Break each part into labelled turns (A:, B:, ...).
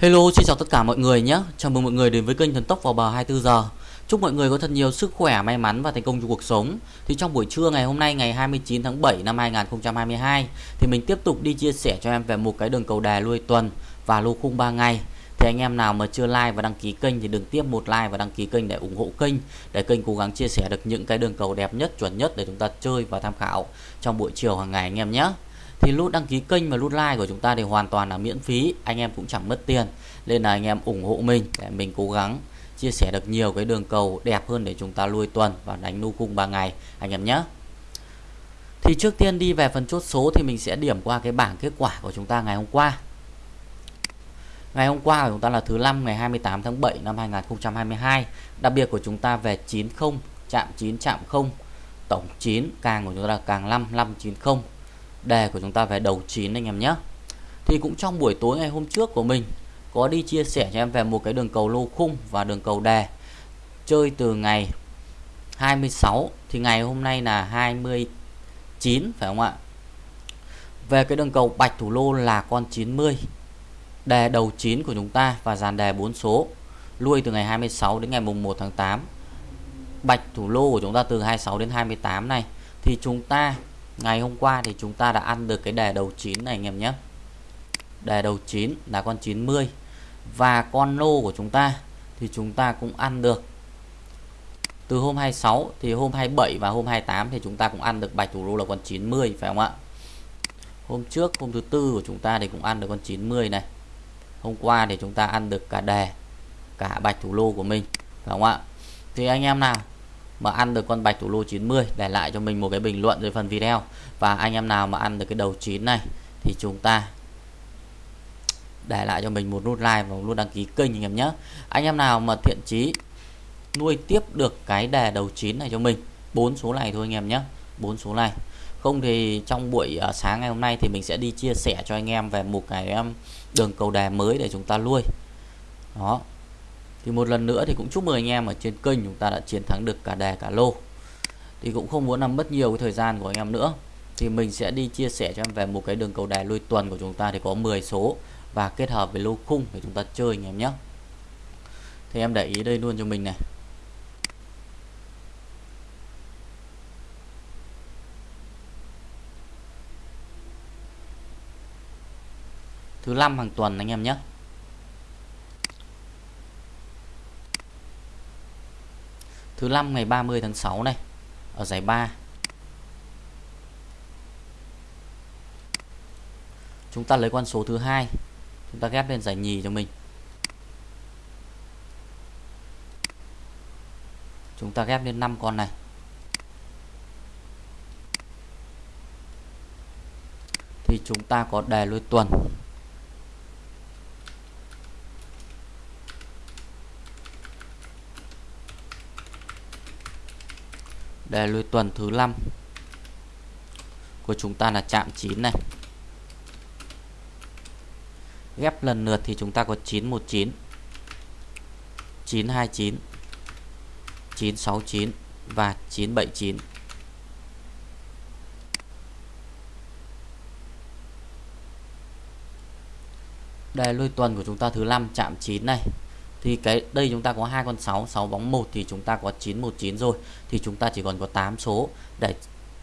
A: Hello, xin chào tất cả mọi người nhé. Chào mừng mọi người đến với kênh Thần Tốc vào bờ 24 giờ. Chúc mọi người có thật nhiều sức khỏe, may mắn và thành công trong cuộc sống. Thì trong buổi trưa ngày hôm nay ngày 29 tháng 7 năm 2022 thì mình tiếp tục đi chia sẻ cho em về một cái đường cầu đà lui tuần và lô khung 3 ngày. Thì anh em nào mà chưa like và đăng ký kênh thì đừng tiếp một like và đăng ký kênh để ủng hộ kênh để kênh cố gắng chia sẻ được những cái đường cầu đẹp nhất, chuẩn nhất để chúng ta chơi và tham khảo trong buổi chiều hàng ngày anh em nhé thì nút đăng ký kênh và nút like của chúng ta thì hoàn toàn là miễn phí, anh em cũng chẳng mất tiền. Nên là anh em ủng hộ mình để mình cố gắng chia sẻ được nhiều cái đường cầu đẹp hơn để chúng ta lui tuần và đánh nu cung 3 ngày, anh em nhé. Thì trước tiên đi về phần chốt số thì mình sẽ điểm qua cái bảng kết quả của chúng ta ngày hôm qua. Ngày hôm qua của chúng ta là thứ năm, ngày 28 tháng 7 năm 2022 Đặc biệt của chúng ta về 90 chạm 9 chạm 0 Tổng 9 càng của chúng ta là càng 5 590 đề của chúng ta về đầu 9 anh em nhé. Thì cũng trong buổi tối ngày hôm trước của mình, có đi chia sẻ cho em về một cái đường cầu lô khung và đường cầu đề. Chơi từ ngày 26 thì ngày hôm nay là 29 phải không ạ? Về cái đường cầu bạch thủ lô là con 90 đề đầu 9 của chúng ta và dàn đề 4 số. Lui từ ngày 26 đến ngày mùng 1 tháng 8 bạch thủ lô của chúng ta từ 26 đến 28 này, thì chúng ta ngày hôm qua thì chúng ta đã ăn được cái đề đầu 9 này, anh em nhé. Đề đầu 9 là con 90 và con lô của chúng ta thì chúng ta cũng ăn được. Từ hôm 26 thì hôm 27 và hôm 28 thì chúng ta cũng ăn được bạch thủ lô là con 90 phải không ạ? Hôm trước, hôm thứ tư của chúng ta thì cũng ăn được con 90 này. Hôm qua thì chúng ta ăn được cả đề cả bạch thủ lô của mình, phải không ạ? Thì anh em nào mà ăn được con bạch thủ lô 90 để lại cho mình một cái bình luận dưới phần video. Và anh em nào mà ăn được cái đầu 9 này thì chúng ta để lại cho mình một nút like và một nút đăng ký kênh anh em nhé. Anh em nào mà thiện chí nuôi tiếp được cái đề đầu 9 này cho mình bốn số này thôi anh em nhé bốn số này. Không thì trong buổi uh, sáng ngày hôm nay thì mình sẽ đi chia sẻ cho anh em về một cái um, đường cầu đề mới để chúng ta nuôi. Đó thì một lần nữa thì cũng chúc mừng anh em ở trên kênh chúng ta đã chiến thắng được cả đề, cả lô. Thì cũng không muốn làm mất nhiều cái thời gian của anh em nữa. Thì mình sẽ đi chia sẻ cho em về một cái đường cầu đề lui tuần của chúng ta thì có 10 số và kết hợp với lô khung để chúng ta chơi anh em nhé. Thì em để ý đây luôn cho mình này. Thứ năm hàng tuần anh em nhé. Thứ năm ngày 30 tháng 6 này, ở giải 3 chúng ta lấy con số thứ hai, chúng ta ghép lên giải nhì cho mình. Chúng ta ghép lên 5 con này. Thì chúng ta có đề lôi tuần. Đề lui tuần thứ 5 của chúng ta là chạm 9 này. Ghép lần lượt thì chúng ta có 919 929 969 và 979 đề lui tuần của chúng ta thứ 5 chạm 9 này thì cái, đây chúng ta có hai con 6 6 bóng 1 thì chúng ta có 919 rồi. Thì chúng ta chỉ còn có 8 số để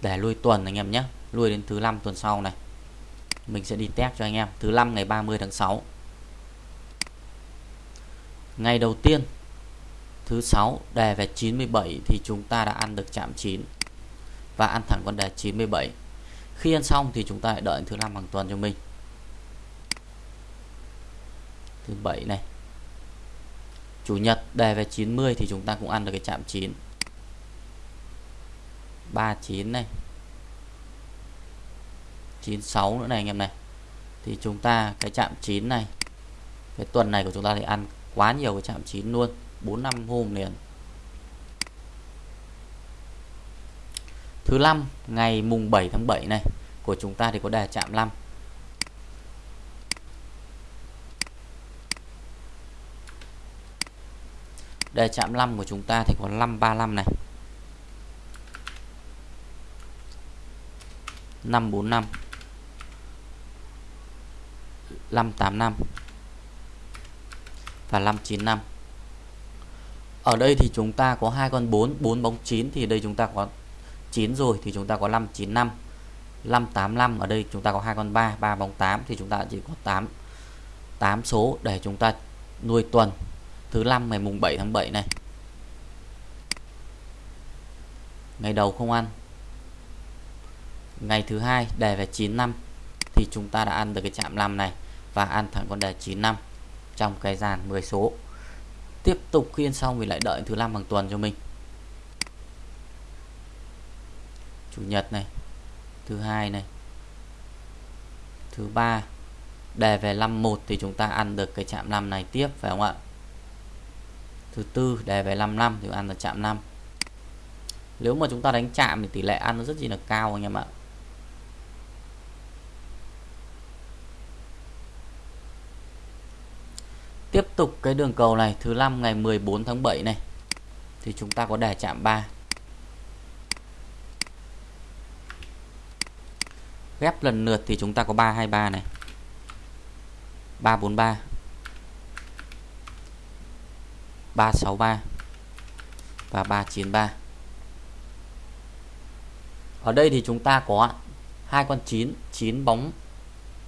A: để lui tuần anh em nhé. Lui đến thứ năm tuần sau này. Mình sẽ đi test cho anh em. Thứ năm ngày 30 tháng 6 ngày đầu tiên, thứ sáu, đề về 97 thì chúng ta đã ăn được chạm 9 và ăn thẳng con đề 97 khi ăn xong thì chúng ta lại đợi thứ năm hàng tuần cho mình. Thứ bảy này. Chủ nhật, đề về 90 thì chúng ta cũng ăn được cái chạm 9 39 này. 96 nữa này anh em này. Thì chúng ta, cái chạm 9 này, cái tuần này của chúng ta thì ăn quá nhiều cái chạm 9 luôn 4 năm hôm liền. Thứ năm, ngày mùng 7 tháng 7 này, của chúng ta thì có đề chạm 5 Đề chạm 5 của chúng ta thì có 535 này. 545 585 và 595 ở đây thì chúng ta có hai con 4 4 bóng 9 thì đây chúng ta có 9 rồi thì chúng ta có 595 585 ở đây chúng ta có hai con 3 3 bóng 8 thì chúng ta chỉ có 8 8 số để chúng ta nuôi tuần thứ năm, ngày mùng 7 tháng 7 này. Ngày đầu không ăn. Ngày thứ hai, đề về 9 năm, thì chúng ta đã ăn được cái chạm 5 này và ăn thẳng con đề 9 năm trong cái dàn 10 số. Tiếp tục khiên xong thì lại đợi thứ năm hàng tuần cho mình. Chủ nhật này, thứ hai này, thứ ba, đề về 51 thì chúng ta ăn được cái chạm 5 này tiếp, phải không ạ? Thứ tư, đề về 5 năm, thì ăn là chạm 5 nếu mà chúng ta đánh chạm thì tỷ lệ ăn nó rất chi là cao anh em ạ Tiếp tục cái đường cầu này, thứ năm ngày 14 tháng 7 này, thì chúng ta có đề chạm 3. Ghép lần lượt thì chúng ta có 323 này. 343 363 và 393 ở đây thì chúng ta có hai con 9 9 bóng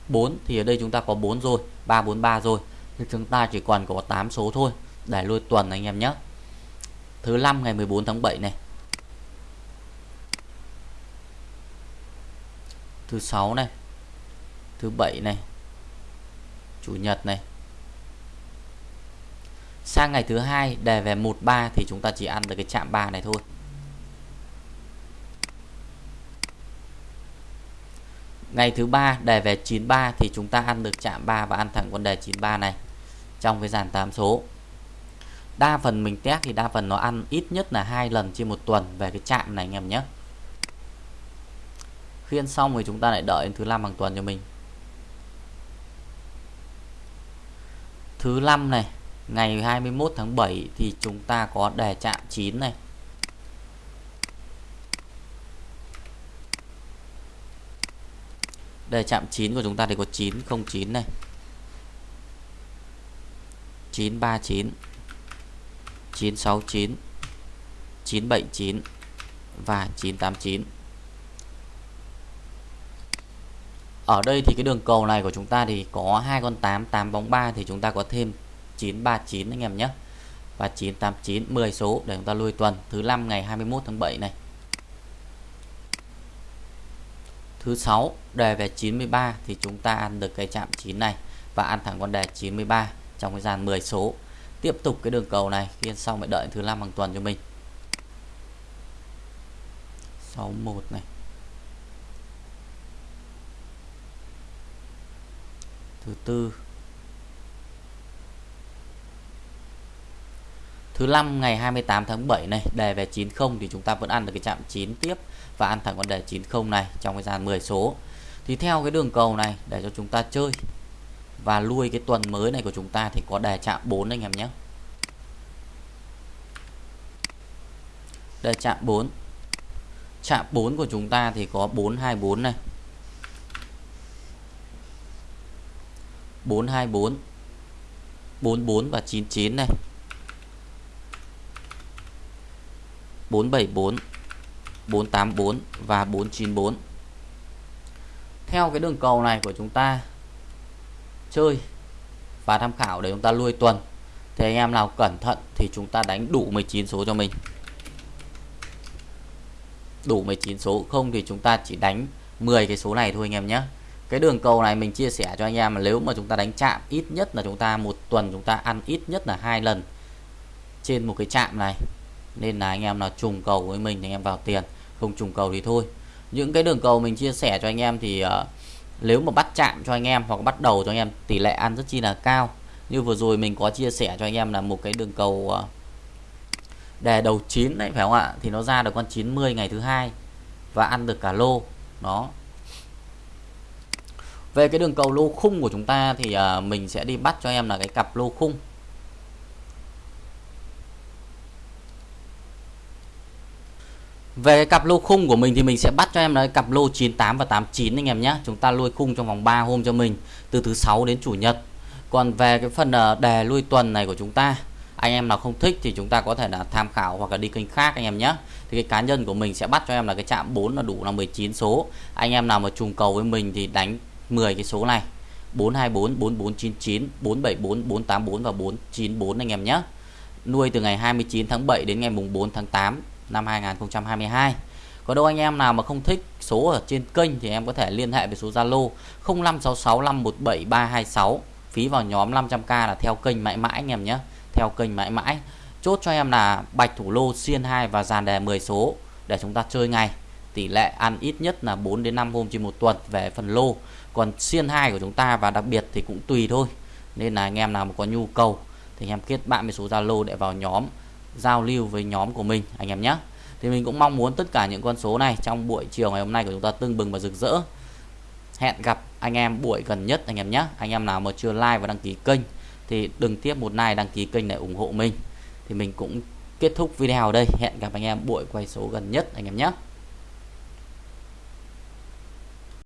A: 4 thì ở đây chúng ta có 4 rồi 343 rồi. Thì chúng ta chỉ còn có 8 số thôi, để lôi tuần anh em nhé. Thứ 5 ngày 14 tháng 7 này. Thứ 6 này. Thứ 7 này. Chủ nhật này sang ngày thứ hai, đề về 13 thì chúng ta chỉ ăn được cái chạm 3 này thôi. Ngày thứ ba, đề về 93 thì chúng ta ăn được chạm 3 và ăn thẳng con đề 93 này trong cái dàn 8 số. Đa phần mình test thì đa phần nó ăn ít nhất là hai lần trên một tuần về cái chạm này anh em nhé. Khiên xong thì chúng ta lại đợi thứ năm bằng tuần cho mình. Thứ năm này ngày 21 tháng 7 thì chúng ta có đề chạm 9 này. Đề chạm 9 của chúng ta thì có 909 này. 939 969 979 và 989 Ở đây thì cái đường cầu này của chúng ta thì có hai con 8 8 bóng 3 thì chúng ta có thêm 939 anh em nhé. Và 989 10 số để chúng ta lui tuần. Thứ năm ngày 21 tháng 7 này. Thứ sáu, đề về 93 thì chúng ta ăn được cái chạm 9 này và ăn thẳng con đề 93 trong cái dàn 10 số. Tiếp tục cái đường cầu này, khi xong phải đợi thứ năm hàng tuần cho mình. 61 này. Thứ tư Thứ năm, ngày 28 tháng 7 này, đề về 90 thì chúng ta vẫn ăn được cái chạm 9 tiếp và ăn thẳng con đề 90 này trong cái dàn 10 số. Thì theo cái đường cầu này, để cho chúng ta chơi và lui cái tuần mới này của chúng ta thì có đề chạm 4 anh em nhé. Đề chạm 4. Chạm 4 của chúng ta thì có 424 này. 424 44 và 99 này 474 484 và 494 theo cái đường cầu này của chúng ta chơi và tham khảo để chúng ta lui tuần, thì anh em nào cẩn thận thì chúng ta đánh đủ 19 số cho mình. Đủ 19 số, không thì chúng ta chỉ đánh 10 cái số này thôi anh em nhé. Cái đường cầu này mình chia sẻ cho anh em là nếu mà chúng ta đánh chạm ít nhất là chúng ta một tuần chúng ta ăn ít nhất là hai lần trên một cái chạm này nên là anh em nào trùng cầu với mình thì anh em vào tiền. Không trùng cầu thì thôi. Những cái đường cầu mình chia sẻ cho anh em thì uh, nếu mà bắt chạm cho anh em hoặc bắt đầu cho anh em tỷ lệ ăn rất chi là cao. Như vừa rồi mình có chia sẻ cho anh em là một cái đường cầu ờ, uh, đề đầu 9 đấy phải không ạ? Thì nó ra được con 90 ngày thứ hai và ăn được cả lô. Nó về cái đường cầu lô khung của chúng ta thì uh, mình sẽ đi bắt cho em là cái cặp lô khung. Về cái cặp lô khung của mình thì mình sẽ bắt cho em đấy cặp lô 98 và 89 anh em nhé. Chúng ta lôi khung trong vòng 3 hôm cho mình, từ thứ sáu đến chủ nhật. còn về cái phần ờ, đề lui tuần này của chúng ta, anh em nào không thích thì chúng ta có thể là tham khảo hoặc là đi kênh khác anh em nhé thì cái cá nhân của mình sẽ bắt cho em là cái chạm 4 là đủ là 19 số. Anh em nào mà trùng cầu với mình thì đánh 10 cái số này. 424 4499 474 484 và 494 anh em nhé nuôi từ ngày 29 tháng 7 đến ngày mùng 4 tháng 8 năm 2022 có đâu anh em nào mà không thích số ở trên kênh thì em có thể liên hệ với số Zalo 0566517326 phí vào nhóm 500k là theo kênh mãi mãi anh em nhé. Theo kênh mãi mãi. Chốt cho em là bạch thủ lô, xiên 2 và dàn đề 10 số để chúng ta chơi ngày tỷ lệ ăn ít nhất là 4 đến 5 hôm trên một tuần về phần lô. Còn xiên 2 của chúng ta và đặc biệt thì cũng tùy thôi. Nên là anh em nào mà có nhu cầu thì anh em kết bạn với số Zalo để vào nhóm giao lưu với nhóm của mình, anh em nhé. Thì mình cũng mong muốn tất cả những con số này trong buổi chiều ngày hôm nay của chúng ta tưng bừng và rực rỡ. Hẹn gặp anh em buổi gần nhất, anh em nhé. Anh em nào mà chưa like và đăng ký kênh thì đừng tiếp một like, đăng ký kênh để ủng hộ mình. Thì mình cũng kết thúc video ở đây. Hẹn gặp anh em buổi quay số gần nhất, anh em nhé.